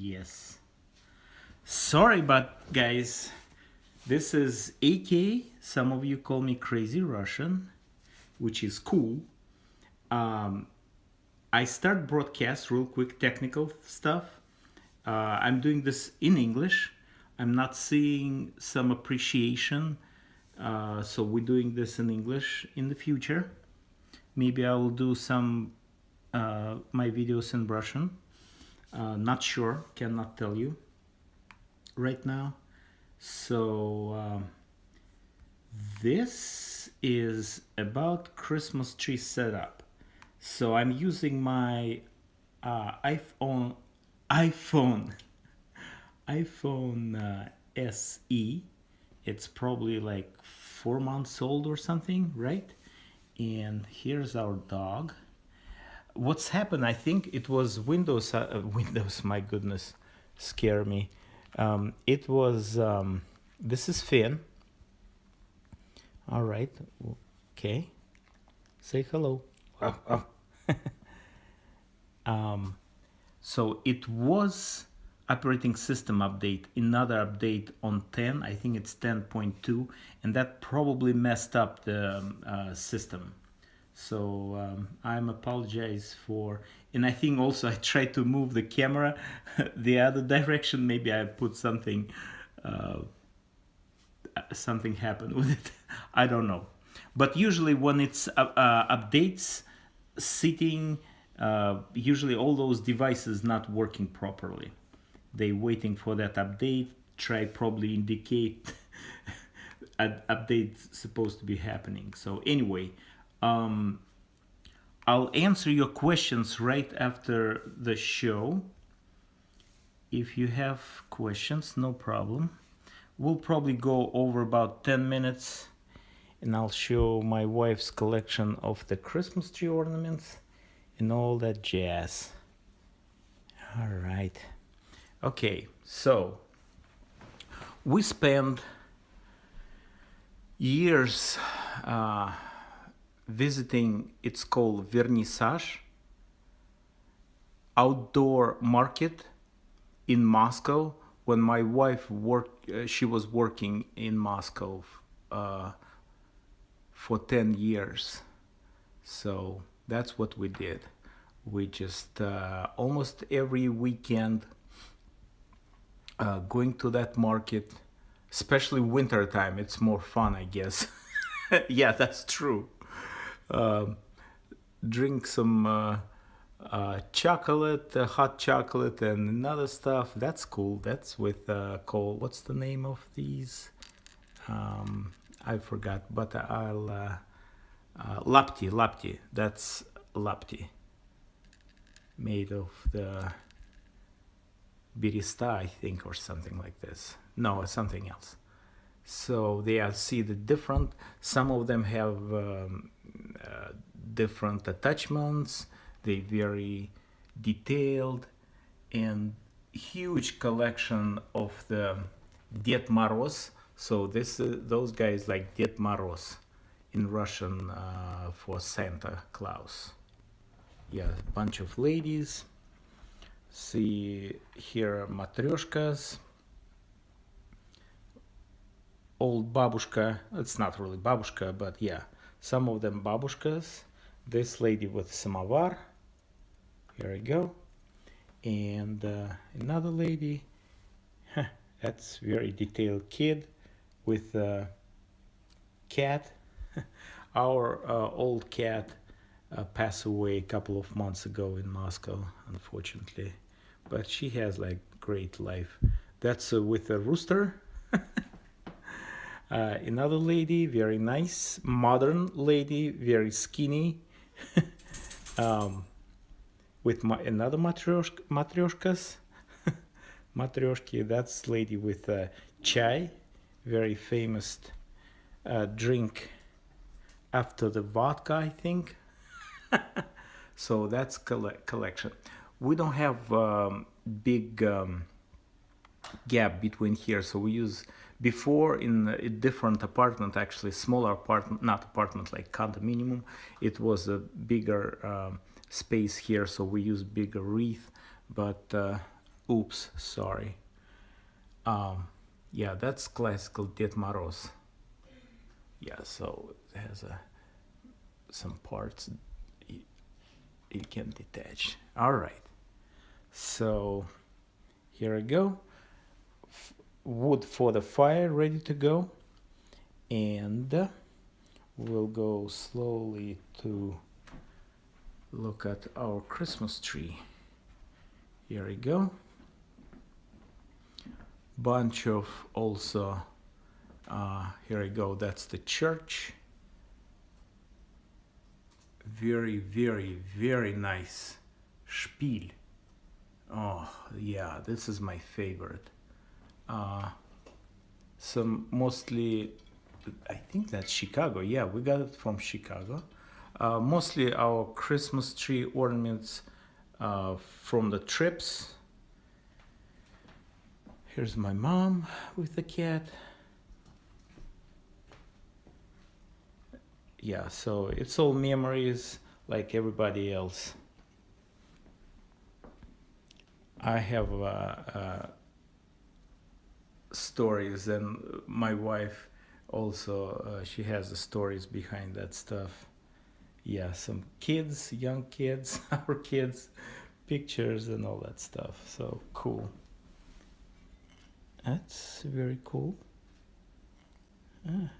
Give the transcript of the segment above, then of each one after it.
Yes. Sorry, but guys, this is AK. Some of you call me Crazy Russian, which is cool. Um, I start broadcast real quick technical stuff. Uh, I'm doing this in English. I'm not seeing some appreciation. Uh, so we're doing this in English in the future. Maybe I will do some uh, my videos in Russian. Uh, not sure, cannot tell you right now. So um, this is about Christmas tree setup. So I'm using my uh, iPhone iPhone iPhone uh, SE. It's probably like four months old or something, right? And here's our dog. What's happened? I think it was Windows. Uh, Windows, my goodness, scare me. Um, it was, um, this is Finn. All right, okay. Say hello. Oh, oh. um, so it was operating system update, another update on 10, I think it's 10.2, and that probably messed up the um, uh, system. So um, I'm apologize for, and I think also I tried to move the camera the other direction. Maybe I put something, uh, something happened with it. I don't know. But usually when it's uh, uh updates, sitting, uh, usually all those devices not working properly. They waiting for that update. Try probably indicate an update supposed to be happening. So anyway, um, I'll answer your questions right after the show. If you have questions, no problem. We'll probably go over about 10 minutes and I'll show my wife's collection of the Christmas tree ornaments and all that jazz. All right. Okay, so we spent years uh, visiting, it's called Vernissage, outdoor market in Moscow when my wife worked, uh, she was working in Moscow uh, for 10 years. So that's what we did. We just uh, almost every weekend uh, going to that market, especially winter time, it's more fun, I guess. yeah, that's true. Um, drink some uh, uh, chocolate, uh, hot chocolate, and another stuff. That's cool. That's with uh, coal. What's the name of these? Um, I forgot, but I'll. Uh, uh, lapti, lapti. That's lapti. Made of the beresta, I think, or something like this. No, something else. So they are see the different. Some of them have um, uh, different attachments. They very detailed and huge collection of the Ded Moroz. So this uh, those guys like Ded Moroz in Russian uh, for Santa Claus. Yeah, bunch of ladies. See here matryoshkas. Old babushka. It's not really babushka, but yeah some of them babushkas this lady with samovar here we go and uh, another lady that's very detailed kid with a cat our uh, old cat uh, passed away a couple of months ago in Moscow unfortunately but she has like great life that's uh, with a rooster uh, another lady, very nice, modern lady, very skinny, um, with my, another matryoshka, matryoshkas. Matryoshki, that's lady with uh, chai, very famous uh, drink after the vodka, I think. so that's coll collection. We don't have um, big um, gap between here, so we use before in a different apartment actually smaller apartment not apartment like condominium it was a bigger uh, space here. So we use bigger wreath but uh, oops sorry. Um, yeah that's classical Ded Moroz. Yeah so it has a some parts you, you can detach. All right. So here I go wood for the fire ready to go. And we'll go slowly to look at our Christmas tree. Here we go. Bunch of also uh, here we go. That's the church. Very very very nice spiel. Oh yeah this is my favorite uh, some mostly I think that's Chicago. Yeah we got it from Chicago. Uh, mostly our Christmas tree ornaments uh, from the trips. Here's my mom with the cat. Yeah so it's all memories like everybody else. I have uh, uh, stories and my wife also uh, she has the stories behind that stuff. Yeah some kids young kids our kids pictures and all that stuff. So cool. That's very cool. Ah.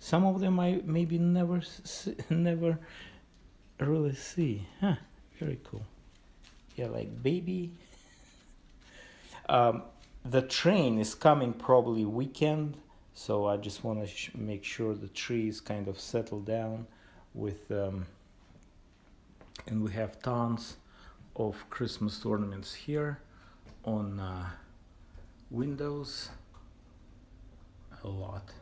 Some of them I maybe never see, never really see. Huh very cool. Yeah like baby. Um, the train is coming probably weekend so I just want to make sure the tree is kind of settled down with um, and we have tons of Christmas ornaments here on uh, windows. A lot.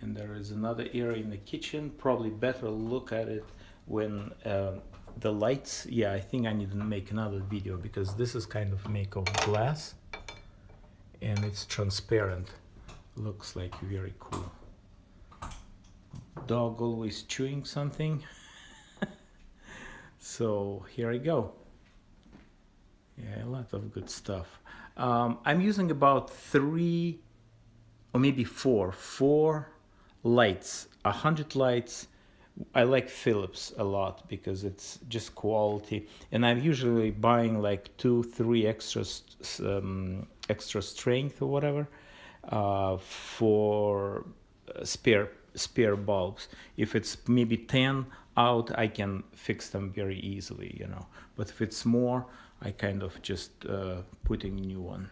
And there is another area in the kitchen probably better look at it when uh, the lights yeah I think I need to make another video because this is kind of made of glass and it's transparent. Looks like very cool. Dog always chewing something. So here I go. Yeah a lot of good stuff. Um, I'm using about three or maybe four four lights a hundred lights. I like Philips a lot because it's just quality. And I'm usually buying like two three extra um, extra strength or whatever uh, for spare spare bulbs. If it's maybe 10 out I can fix them very easily you know. But if it's more I kind of just uh, putting new one.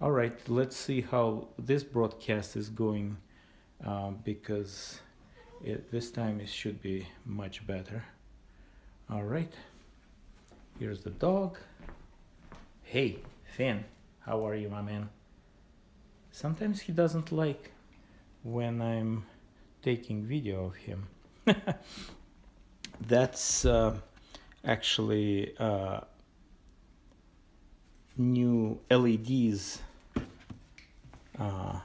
All right let's see how this broadcast is going uh, because it, this time it should be much better. All right here's the dog. Hey Finn how are you my man? Sometimes he doesn't like when I'm taking video of him. That's uh, actually uh, new LEDs uh,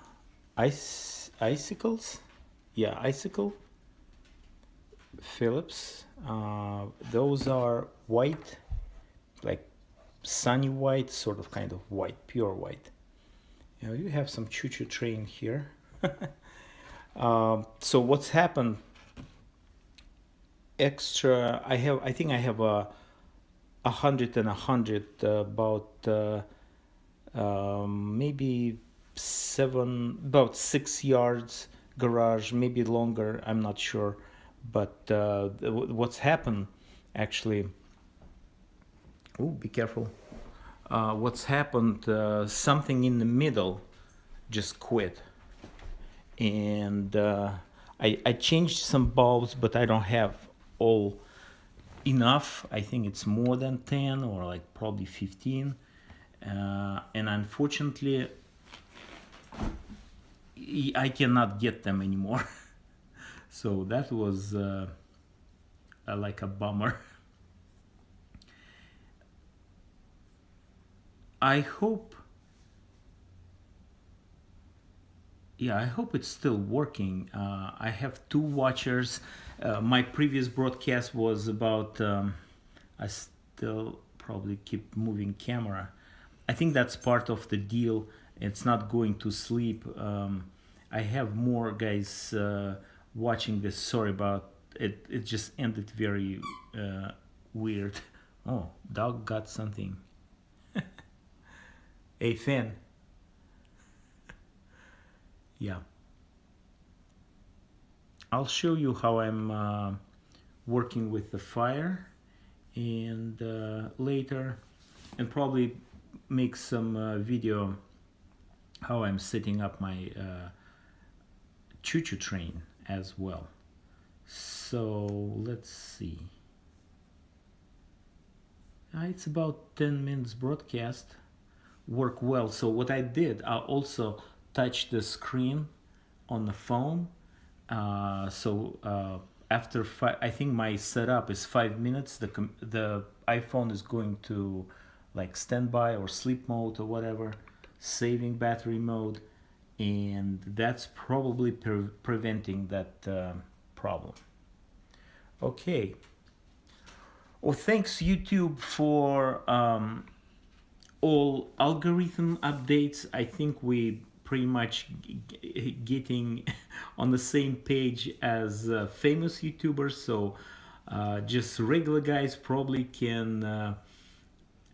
ice icicles? Yeah icicle. Philips. Uh, those are white like sunny white sort of kind of white pure white. You know you have some choo-choo train here. Um, so what's happened? Extra I have I think I have a a hundred and a hundred uh, about uh, um, maybe seven about six yards garage maybe longer I'm not sure. But uh, what's happened actually oh be careful. Uh, what's happened uh, something in the middle just quit. And uh, I, I changed some bulbs but I don't have all enough. I think it's more than 10 or like probably 15 uh, and unfortunately I cannot get them anymore. So that was uh, like a bummer I hope yeah I hope it's still working. Uh, I have two watchers. Uh, my previous broadcast was about um, I still probably keep moving camera. I think that's part of the deal. It's not going to sleep. Um, I have more guys uh, watching this. Sorry about it. It just ended very uh, weird. Oh dog got something a fan yeah. I'll show you how I'm uh, working with the fire and uh, later and probably make some uh, video how I'm setting up my uh, choo-choo train as well. So let's see. Uh, it's about 10 minutes broadcast work well. So what I did I also touched the screen on the phone. Uh, so uh, after five, I think my setup is five minutes. The the iPhone is going to like standby or sleep mode or whatever saving battery mode. And that's probably pre preventing that uh, problem. Okay. Well thanks YouTube for um, all algorithm updates I think we pretty much getting on the same page as uh, famous YouTubers. So uh, just regular guys probably can uh,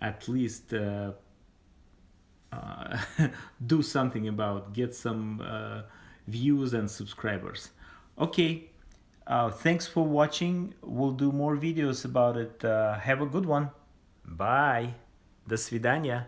at least uh, uh, do something about get some uh, views and subscribers. Okay thanks for watching. We'll do more videos about it. Have a good one. Bye до свидания